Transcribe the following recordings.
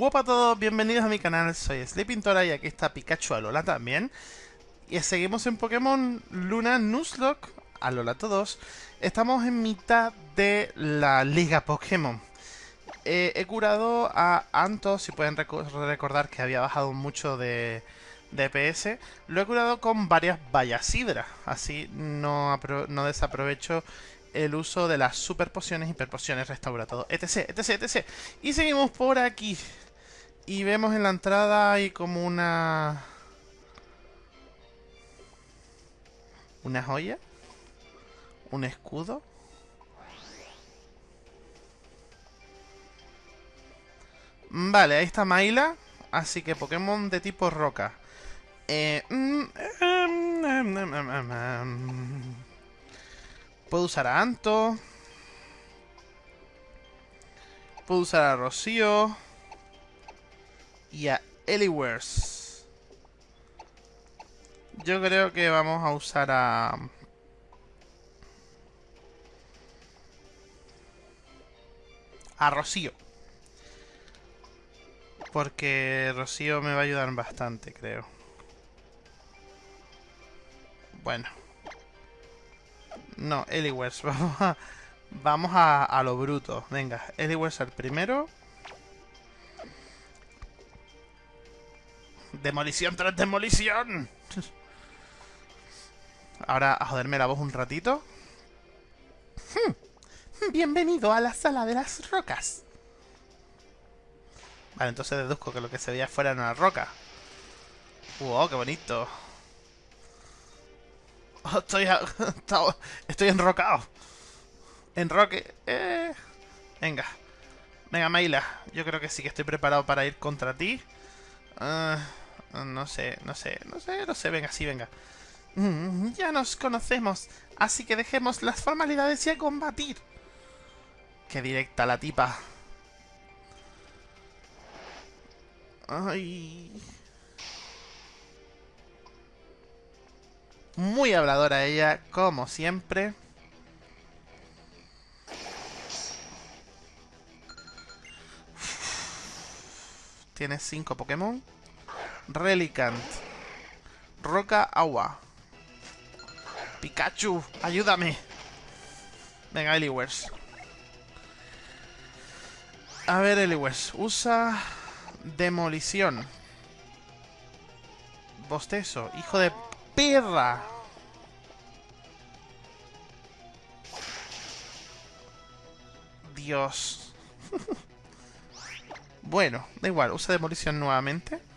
Hola a todos, bienvenidos a mi canal, soy Sleepintora y aquí está Pikachu Alola también. Y seguimos en Pokémon Luna Nuzlocke, Alola todos. Estamos en mitad de la Liga Pokémon. Eh, he curado a Anto, si pueden recordar que había bajado mucho de DPS. Lo he curado con varias Bayasidra, así no, no desaprovecho el uso de las super pociones, hiper pociones, restaura todo, etc, etc, etc. Y seguimos por aquí. Y vemos en la entrada hay como una... Una joya. Un escudo. Vale, ahí está Maila. Así que Pokémon de tipo roca. Eh, mm, em, em, Puedo usar a Anto. Puedo usar a Rocío. Y a Eliwers. Yo creo que vamos a usar a... A Rocío. Porque Rocío me va a ayudar bastante, creo. Bueno. No, Eliwers. Vamos a, vamos a, lo bruto. Venga, Eliwers el primero. Demolición tras demolición. Ahora a joderme la voz un ratito. Hmm. Bienvenido a la sala de las rocas. Vale, entonces deduzco que lo que se veía fuera era una roca. ¡Wow, qué bonito! estoy, estoy enrocado. Enroque. Eh. Venga. Venga, Maila. Yo creo que sí que estoy preparado para ir contra ti. Ah, no sé, no sé, no sé, no sé. Venga, sí, venga. Mm, ya nos conocemos. Así que dejemos las formalidades y a combatir. Qué directa la tipa. Ay... Muy habladora ella, como siempre. Tiene cinco Pokémon. Relicant. Roca Agua. Pikachu, ayúdame. Venga, Eliwers. A ver, Eliwers. Usa... Demolición. Bostezo. Hijo de perra. Dios. bueno, da igual, usa demolición nuevamente.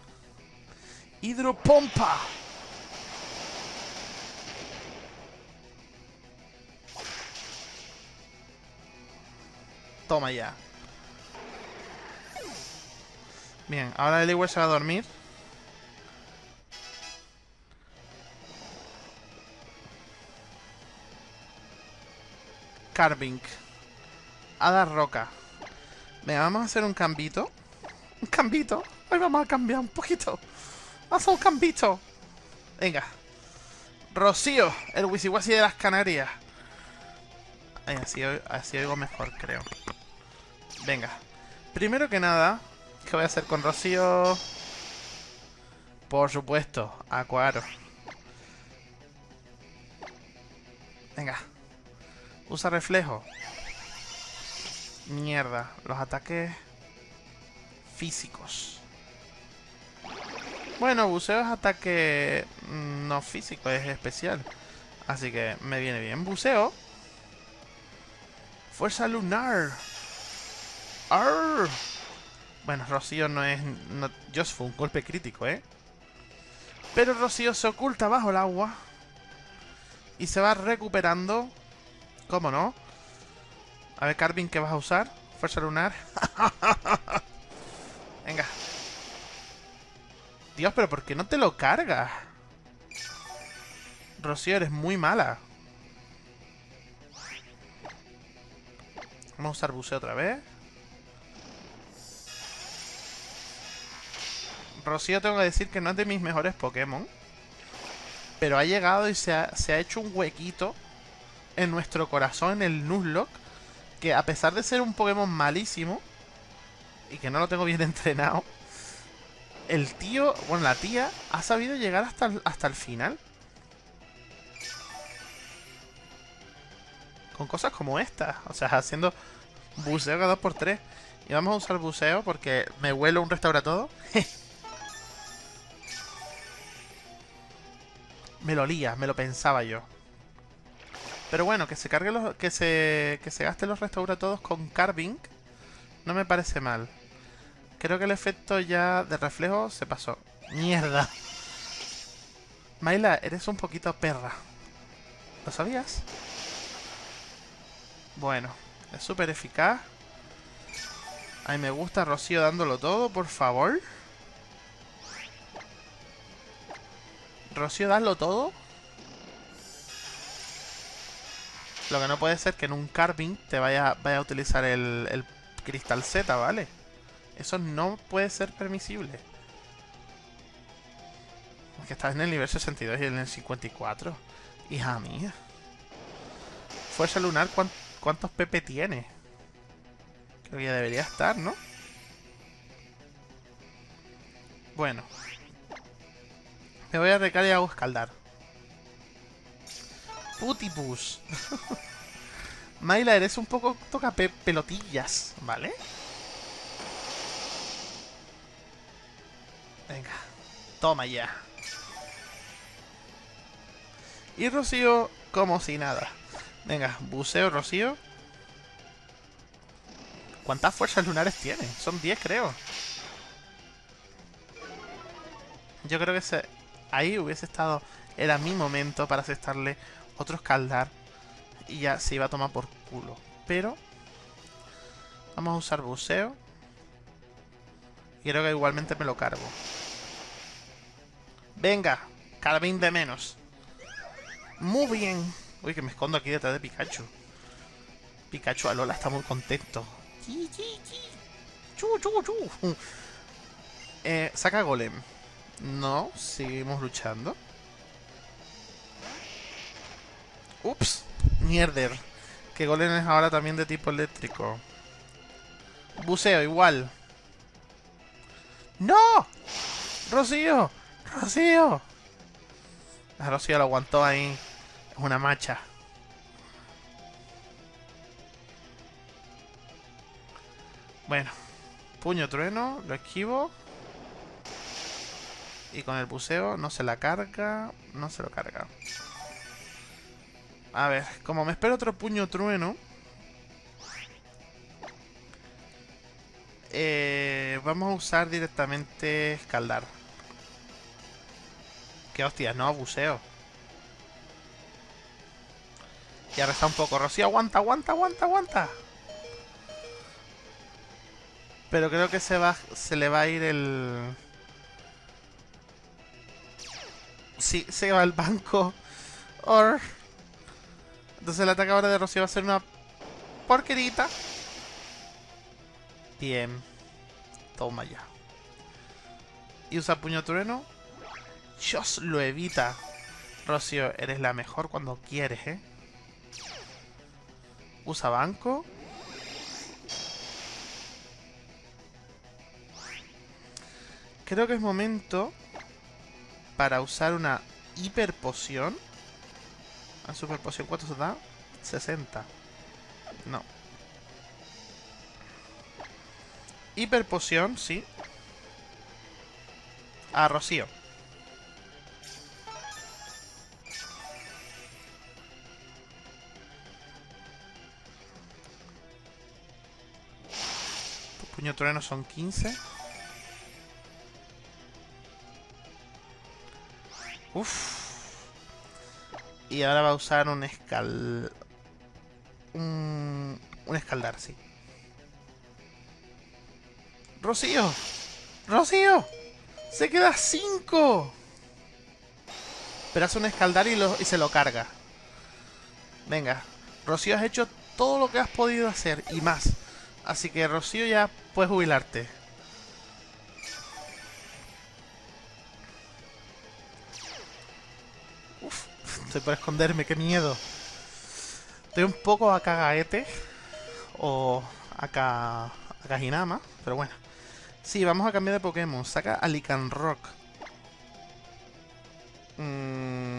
Hidropompa. Toma ya. Bien, ahora el se va a dormir. Carving. Hada Roca. Venga, vamos a hacer un cambito. Un cambito. Hoy vamos a cambiar un poquito. Haz un cambito. Venga. Rocío, el wisiwasi de las Canarias. así, así oigo mejor, creo. Venga. Primero que nada, ¿qué voy a hacer con Rocío? Por supuesto, Acuaro. Venga. Usa reflejo. Mierda. Los ataques físicos. Bueno, buceo es ataque mm, no físico, es especial. Así que me viene bien. Buceo. Fuerza lunar. Arr. Bueno, Rocío no es... Just fue un golpe crítico, ¿eh? Pero Rocío se oculta bajo el agua. Y se va recuperando ¿Cómo no? A ver, Carvin, ¿qué vas a usar? Fuerza lunar. Dios, pero ¿por qué no te lo cargas? Rocío, eres muy mala. Vamos a usar buceo otra vez. Rocío tengo que decir que no es de mis mejores Pokémon. Pero ha llegado y se ha, se ha hecho un huequito en nuestro corazón, el Nuzlocke, que a pesar de ser un Pokémon malísimo, y que no lo tengo bien entrenado, el tío, bueno, la tía, ha sabido llegar hasta el, hasta el final. Con cosas como esta. O sea, haciendo buceo cada 2x3. Y vamos a usar buceo porque me huelo un restaura todo. me lo lía, me lo pensaba yo. Pero bueno, que se cargue los, que se que se gaste los restaura todos con carving no me parece mal. Creo que el efecto ya de reflejo se pasó. ¡Mierda! Mayla, eres un poquito perra. ¿Lo sabías? Bueno, es súper eficaz. Ay, me gusta Rocío dándolo todo, por favor. Rocío, dadlo todo. Lo que no puede ser que en un carving te vaya, vaya a utilizar el, el cristal Z, ¿vale? Eso no puede ser permisible. Porque estás en el nivel 62 y en el 54. Hija mía. Fuerza lunar, ¿cuántos PP tiene? Creo que ya debería estar, ¿no? Bueno. Me voy a recargar y hago escaldar. Putipus. Myla, eres un poco toca pelotillas, ¿vale? Venga, toma ya. Y Rocío como si nada. Venga, buceo Rocío. ¿Cuántas fuerzas lunares tiene? Son 10 creo. Yo creo que se... ahí hubiese estado... Era mi momento para aceptarle otro escaldar y ya se iba a tomar por culo. Pero vamos a usar buceo. Y creo que igualmente me lo cargo. Venga, carabín de menos. Muy bien. Uy, que me escondo aquí detrás de Pikachu. Pikachu Alola está muy contento. Chu, chu, chu. Eh, saca golem. No, seguimos luchando. Ups. Mierder. Que Golem es ahora también de tipo eléctrico. Buceo, igual. ¡No! ¡Rocío! ¡Rocío! La Rocío lo aguantó ahí. Es una macha. Bueno. Puño trueno. Lo esquivo. Y con el buceo no se la carga. No se lo carga. A ver, como me espero otro puño trueno... Eh, vamos a usar directamente escaldar. Qué hostia, no, buceo. Y ahora está un poco. Rocío, aguanta, aguanta, aguanta, aguanta. Pero creo que se va, se le va a ir el... Sí, se va al banco. Or... Entonces el ataque ahora de Rocío va a ser una porquerita. Bien. Toma ya. Y usa puño trueno. Dios lo evita. Rocío, eres la mejor cuando quieres, ¿eh? Usa banco. Creo que es momento para usar una hiper poción. A super poción, ¿cuánto se da? 60. No. Hiper poción, sí. A Rocío. Puño trueno son 15. Uf. Y ahora va a usar un escal... Un, un escaldar, sí. ¡Rocío! ¡Rocío! ¡Se queda 5! Pero hace un escaldar y, lo, y se lo carga. Venga. Rocío, has hecho todo lo que has podido hacer y más. Así que, Rocío, ya puedes jubilarte. Estoy por esconderme, qué miedo. Estoy un poco acá gaete. O acá Casi nada más, pero bueno. Sí, vamos a cambiar de Pokémon. Saca a Rock. Mm.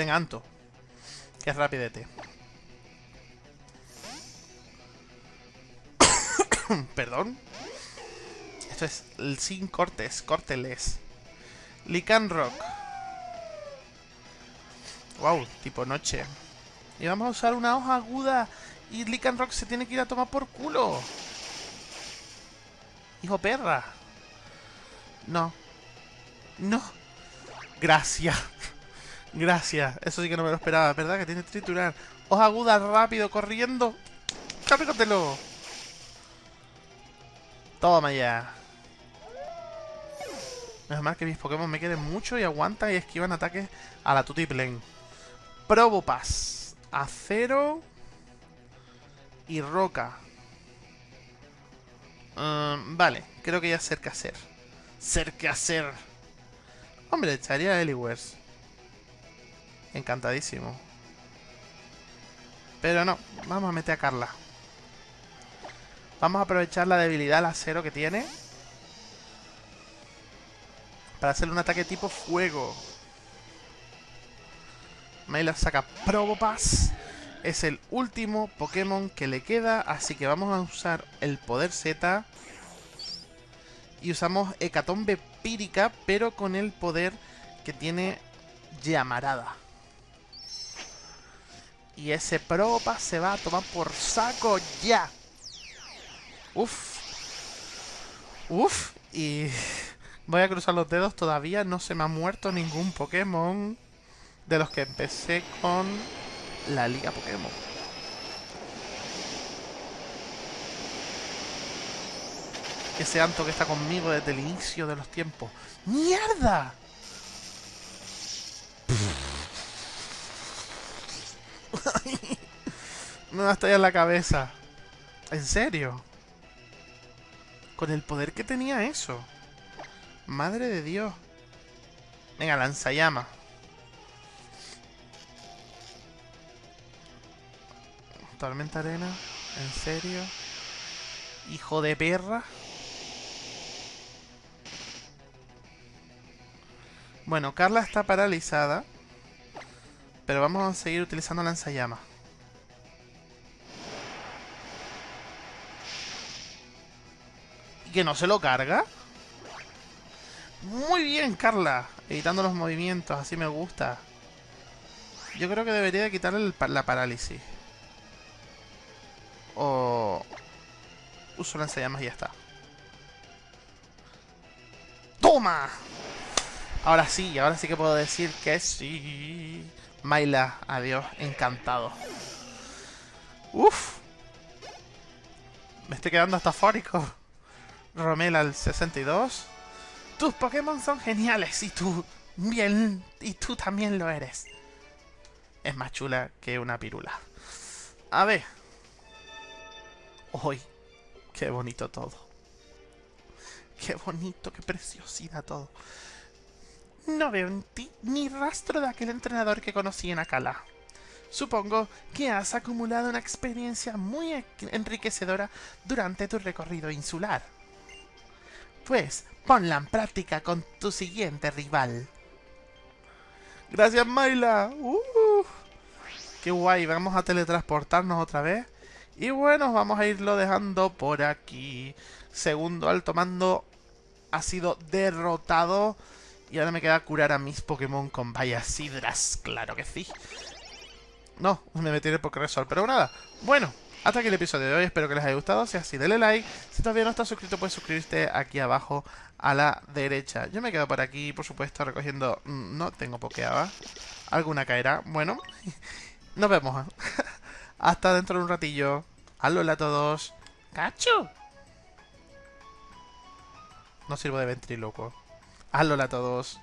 Venga, Anto. Es rapidete. Perdón. Esto es sin cortes, córteles. Lican Rock. Wow, tipo noche. Y vamos a usar una hoja aguda. Y Lican Rock se tiene que ir a tomar por culo. Hijo perra. No. No. Gracias. Gracias. Eso sí que no me lo esperaba, ¿verdad? Que tiene triturar. Hoja aguda, rápido, corriendo. Cárgatelo. Toma ya. Es más que mis Pokémon me queden mucho y aguantan y esquivan ataques a la Tutiplen. Probopass. Acero. Y roca. Um, vale, creo que ya qué hacer. Ser que hacer. Hombre, echaría Eliwers. Encantadísimo. Pero no, vamos a meter a Carla. Vamos a aprovechar la debilidad al acero que tiene. Para hacerle un ataque tipo fuego. Mailer saca Probopass. Es el último Pokémon que le queda, así que vamos a usar el poder Z. Y usamos Hecatombe Pírica, pero con el poder que tiene Llamarada. Y ese Probopass se va a tomar por saco ya. Uf. Uf. Y voy a cruzar los dedos. Todavía no se me ha muerto ningún Pokémon de los que empecé con la Liga Pokémon. Ese Anto que está conmigo desde el inicio de los tiempos. ¡Mierda! Me va a estallar la cabeza. ¿En serio? Con el poder que tenía eso. Madre de Dios. Venga, lanzallama. Tormenta arena. ¿En serio? Hijo de perra. Bueno, Carla está paralizada. Pero vamos a seguir utilizando lanzallama. Que no se lo carga. Muy bien, Carla. Evitando los movimientos, así me gusta. Yo creo que debería quitarle la parálisis. O... Uso lanzallamas y ya está. ¡Toma! Ahora sí, ahora sí que puedo decir que sí. Maila, adiós, encantado. Uf. Me estoy quedando hasta fórico. Romel al 62. Tus Pokémon son geniales y tú bien y tú también lo eres. Es más chula que una pirula. A ver. Hoy. Qué bonito todo. Qué bonito, qué preciosidad todo. No veo en ti ni rastro de aquel entrenador que conocí en Akala. Supongo que has acumulado una experiencia muy enriquecedora durante tu recorrido insular. Pues, ponla en práctica con tu siguiente rival. Gracias, Mayla. Uh, qué guay, vamos a teletransportarnos otra vez. Y bueno, vamos a irlo dejando por aquí. Segundo alto mando ha sido derrotado. Y ahora me queda curar a mis Pokémon con sidras. Claro que sí. No, me metí en el Pokéresol. Pero nada, bueno, hasta aquí el episodio de hoy, espero que les haya gustado. Si es así, denle like. Si todavía no estás suscrito, puedes suscribirte aquí abajo a la derecha. Yo me quedo por aquí, por supuesto, recogiendo... Mm, no tengo pokeaba. Alguna caerá. Bueno, nos vemos. hasta dentro de un ratillo. Alola a todos. ¡Cacho! No sirvo de ventriloquo. Alola a todos.